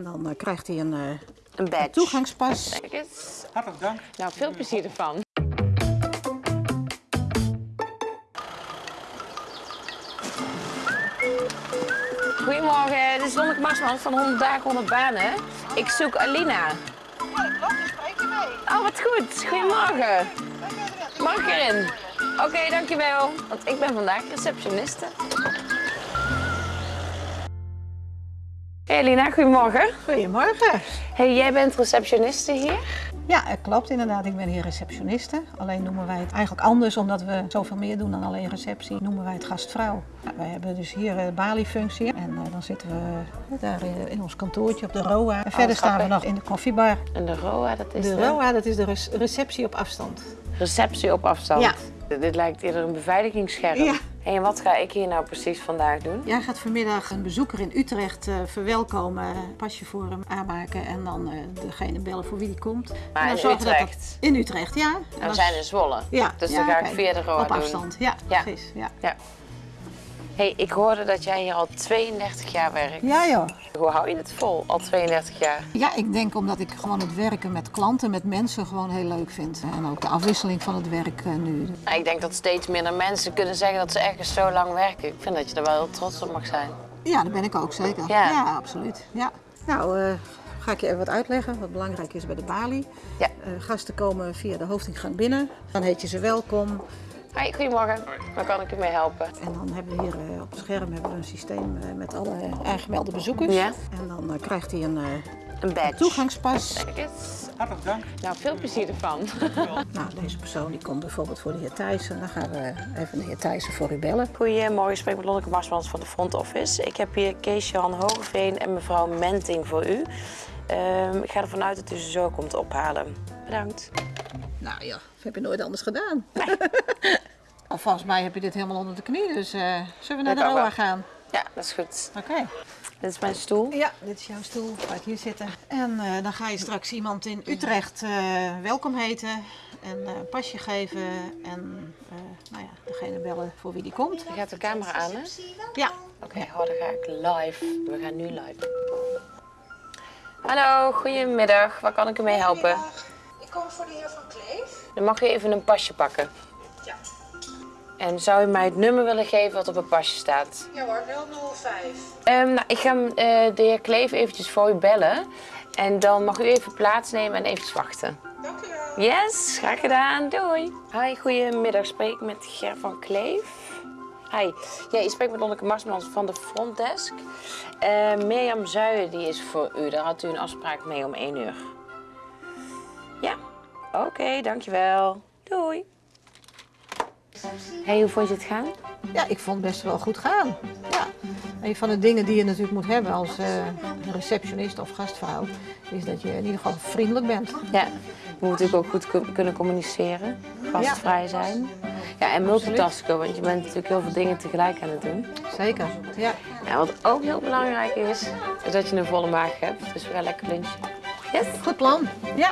En dan eh, krijgt hij een, eh, Een badge. toegangspas. Kijk eens. Hartelijk dank. Nou, veel plezier ervan. Goedemorgen, dit is Lonneke Marsman van 100 dagen 100 banen. Ik zoek Alina. Ja, dat klopt, je spreekt mee. Oh, wat goed. Goedemorgen. Mag ik erin? Oké, dankjewel. Want ik ben vandaag receptioniste. Hey Alina, goedemorgen. Goedemorgen. Hey, jij bent receptioniste hier? Ja, het klopt inderdaad. Ik ben hier receptioniste. Alleen noemen wij het eigenlijk anders, omdat we zoveel meer doen dan alleen receptie, noemen wij het gastvrouw. Ja, wij hebben dus hier een baliefunctie en eh, dan zitten we daar in, in ons kantoortje op de ROA. En verder staan we nog in de koffiebar. En de ROA, dat is De de, ROA, dat is de rec- receptie op afstand. receptie op afstand. Ja. Dit lijkt eerder een beveiligingsscherm. Ja. Hey, en wat ga ik hier nou precies vandaag doen? Jij gaat vanmiddag een bezoeker in Utrecht eh, verwelkomen, pasje voor hem aanmaken en dan eh, degene bellen voor wie die komt. Maar en dan in zorgen dat dat- Utrecht? in Utrecht, ja. En En we dan- zijn in Zwolle. Ja, Dus ja, dan ga ik kijk, via de ROA Op doen. afstand, ja, Ja. precies. Ja. Ja. Hey, ik hoorde dat jij hier al 32 jaar werkt. ja joh. Hoe hou je het vol, al 32 jaar? Ja, ik denk omdat ik gewoon het werken met klanten, met mensen gewoon heel leuk vind. En ook de afwisseling van het werk eh, nu. Nou, ik denk dat steeds minder mensen kunnen zeggen dat ze ergens zo lang werken. Ik vind dat je er wel heel trots op mag zijn. Ja, dat ben ik ook zeker. Ja. absoluut. Ja. Nou, eh, ga ik je even wat uitleggen wat belangrijk is bij de balie. Ja. Eh, gasten komen via de hoofdingang binnen. Dan heet je ze welkom. Hoi, goedemorgen. Waar kan ik u mee helpen? En dan hebben we hier eh, op het scherm hebben we een systeem eh, met alle aangemelde bezoekers. Ja. En dan eh, krijgt hij een eh, Een badge. toegangspas. Kijk eens. Hartelijk dank. Nou, veel plezier ervan. Nou, deze persoon die komt bijvoorbeeld voor de heer Thijssen. Dan gaan we even de heer Thijssen voor u bellen. Goedemorgen, ik spreek met Lonneke Marsmans van de Front Office. Ik heb hier Kees-Jan Hogeveen en mevrouw Menting voor u. Ehm, ik ga ervan uit dat u ze zo komt ophalen. Bedankt. Nou ja, dat heb je nooit anders gedaan. Of volgens mij heb je dit helemaal onder de knie, dus eh, zullen we naar Dat de wel. gaan? Ja, dat is goed. Oké. Dit is mijn stoel. Ja, dit is jouw stoel. Ga ik hier zitten. En eh, dan ga je straks iemand in Utrecht eh, welkom heten en eh, een pasje geven en eh, nou ja, degene bellen voor wie die komt. Je gaat de camera aan, hè? Ja. Oké, oh, dan ga ik live. We gaan nu live. Hallo, goedemiddag. Waar kan ik u mee helpen? Ik kom voor de heer Van Kleef. Dan mag u even een pasje pakken. Ja. En zou u mij het nummer willen geven wat op het pasje staat? Ja hoor, 005. Ehm, nou, ik ga eh, de heer Kleef eventjes voor u bellen. En dan mag u even plaatsnemen en eventjes wachten. Dank u wel. Yes, graag gedaan. Doei. Hi, goedemiddag. Spreek ik met Ger van Kleef. Hi. Ja, je spreekt met Lonneke Marsmans van de frontdesk. Eh Mirjam Zuijen die is voor u. Daar had u een afspraak mee om 1 uur. Ja? Oké, dankjewel. Doei. Hey, hoe vond je het gaan? ja, ik vond het best wel goed gaan. Ja. Een van de dingen die je natuurlijk moet hebben als eh, receptionist of gastvrouw, is dat je in ieder geval vriendelijk bent. Ja, je moet natuurlijk ook goed ku- kunnen communiceren, gastvrij zijn. Ja, en multitasken, want je bent natuurlijk heel veel dingen tegelijk aan het doen. Zeker. Ja. Ja, wat ook heel belangrijk is, is dat je een volle maag hebt. Dus we gaan lekker lunchen. Yes? Goed plan. Ja.